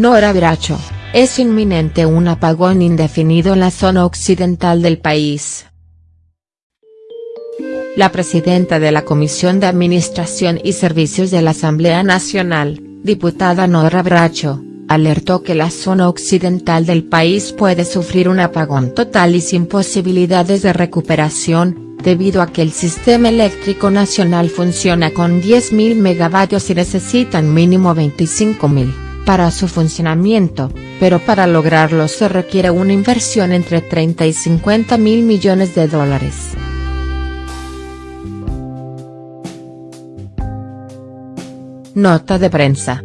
Nora Bracho, es inminente un apagón indefinido en la zona occidental del país. La presidenta de la Comisión de Administración y Servicios de la Asamblea Nacional, diputada Nora Bracho, alertó que la zona occidental del país puede sufrir un apagón total y sin posibilidades de recuperación, debido a que el sistema eléctrico nacional funciona con 10.000 megavatios y necesitan mínimo 25.000, para su funcionamiento, pero para lograrlo se requiere una inversión entre 30 y 50 mil millones de dólares. Nota de prensa.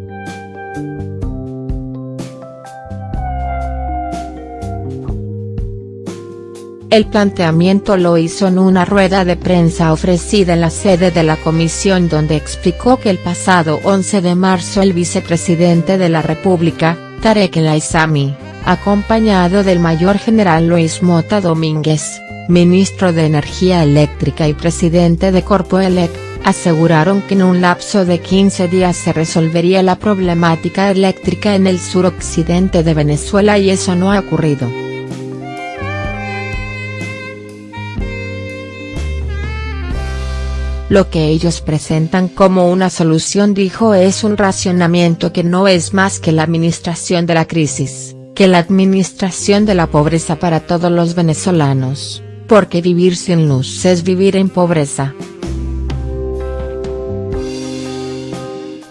El planteamiento lo hizo en una rueda de prensa ofrecida en la sede de la comisión donde explicó que el pasado 11 de marzo el vicepresidente de la República, Tarek El Aizami, acompañado del mayor general Luis Mota Domínguez, ministro de Energía Eléctrica y presidente de Corpoelec, aseguraron que en un lapso de 15 días se resolvería la problemática eléctrica en el suroccidente de Venezuela y eso no ha ocurrido. Lo que ellos presentan como una solución dijo es un racionamiento que no es más que la administración de la crisis, que la administración de la pobreza para todos los venezolanos, porque vivir sin luz es vivir en pobreza.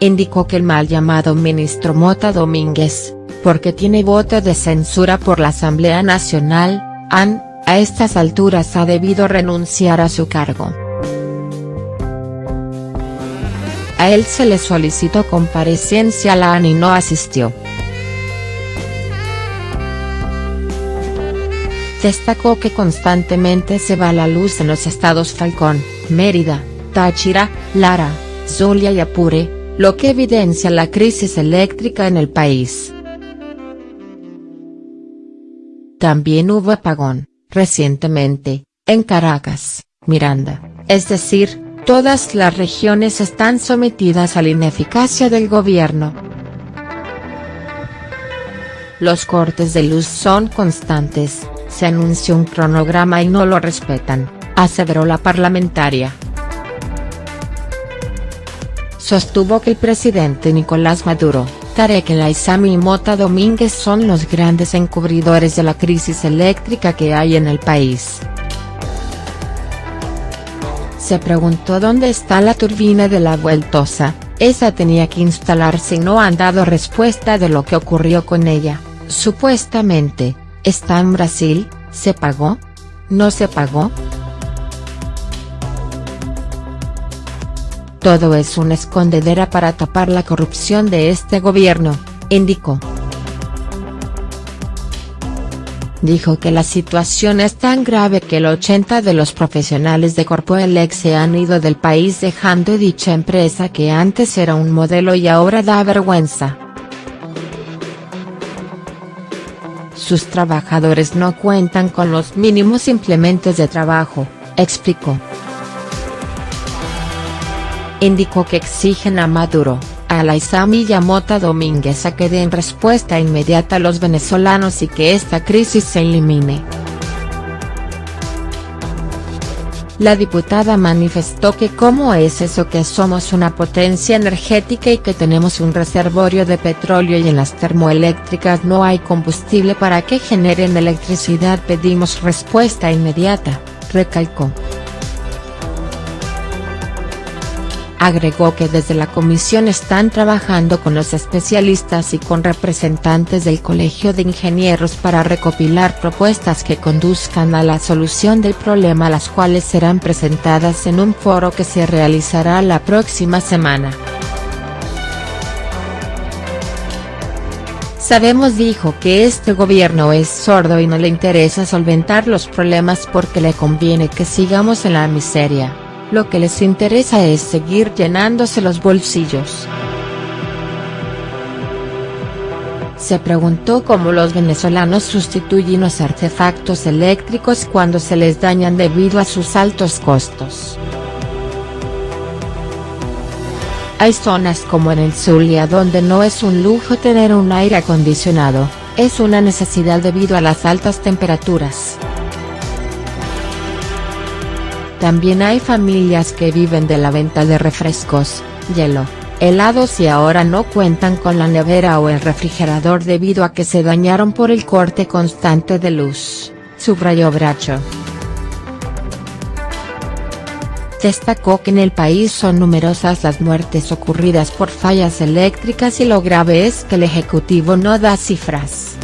Indicó que el mal llamado ministro Mota Domínguez, porque tiene voto de censura por la Asamblea Nacional, han, a estas alturas ha debido renunciar a su cargo. A él se le solicitó comparecencia a la AN y no asistió. Destacó que constantemente se va la luz en los estados Falcón, Mérida, Táchira, Lara, Zulia y Apure, lo que evidencia la crisis eléctrica en el país. También hubo apagón, recientemente, en Caracas, Miranda, es decir, Todas las regiones están sometidas a la ineficacia del gobierno. Los cortes de luz son constantes, se anunció un cronograma y no lo respetan, aseveró la parlamentaria. Sostuvo que el presidente Nicolás Maduro, Tarek El y Mota Domínguez son los grandes encubridores de la crisis eléctrica que hay en el país. Se preguntó dónde está la turbina de la Vueltosa, esa tenía que instalarse y no han dado respuesta de lo que ocurrió con ella, supuestamente, ¿está en Brasil, se pagó? ¿No se pagó?. Todo es una escondedera para tapar la corrupción de este gobierno, indicó. Dijo que la situación es tan grave que el 80 de los profesionales de Corpoelec se han ido del país dejando dicha empresa que antes era un modelo y ahora da vergüenza. Sus trabajadores no cuentan con los mínimos implementos de trabajo, explicó. Indicó que exigen a Maduro a la Isami Yamota Domínguez a que den respuesta inmediata a los venezolanos y que esta crisis se elimine. La diputada manifestó que cómo es eso que somos una potencia energética y que tenemos un reservorio de petróleo y en las termoeléctricas no hay combustible para que generen electricidad pedimos respuesta inmediata, recalcó. Agregó que desde la comisión están trabajando con los especialistas y con representantes del Colegio de Ingenieros para recopilar propuestas que conduzcan a la solución del problema las cuales serán presentadas en un foro que se realizará la próxima semana. Sabemos dijo que este gobierno es sordo y no le interesa solventar los problemas porque le conviene que sigamos en la miseria lo que les interesa es seguir llenándose los bolsillos. Se preguntó cómo los venezolanos sustituyen los artefactos eléctricos cuando se les dañan debido a sus altos costos. Hay zonas como en el Zulia donde no es un lujo tener un aire acondicionado, es una necesidad debido a las altas temperaturas. También hay familias que viven de la venta de refrescos, hielo, helados y ahora no cuentan con la nevera o el refrigerador debido a que se dañaron por el corte constante de luz, subrayó Bracho. Destacó que en el país son numerosas las muertes ocurridas por fallas eléctricas y lo grave es que el Ejecutivo no da cifras.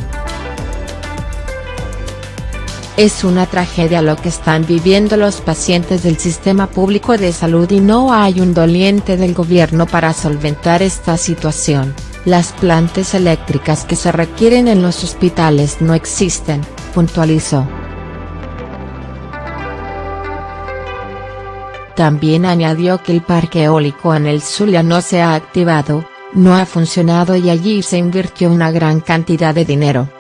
Es una tragedia lo que están viviendo los pacientes del sistema público de salud y no hay un doliente del gobierno para solventar esta situación, las plantas eléctricas que se requieren en los hospitales no existen, puntualizó. También añadió que el parque eólico en el Zulia no se ha activado, no ha funcionado y allí se invirtió una gran cantidad de dinero.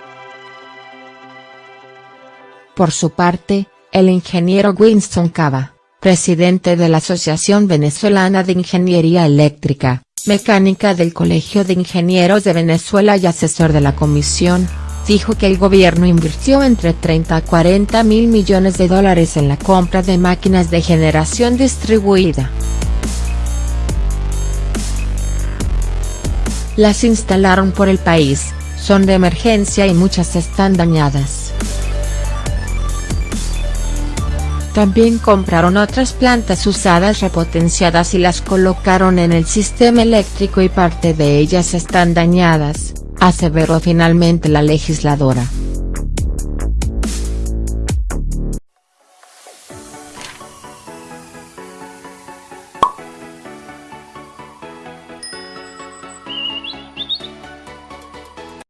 Por su parte, el ingeniero Winston Cava, presidente de la Asociación Venezolana de Ingeniería Eléctrica, Mecánica del Colegio de Ingenieros de Venezuela y asesor de la comisión, dijo que el gobierno invirtió entre 30 a 40 mil millones de dólares en la compra de máquinas de generación distribuida. Las instalaron por el país, son de emergencia y muchas están dañadas. También compraron otras plantas usadas repotenciadas y las colocaron en el sistema eléctrico y parte de ellas están dañadas, aseveró finalmente la legisladora.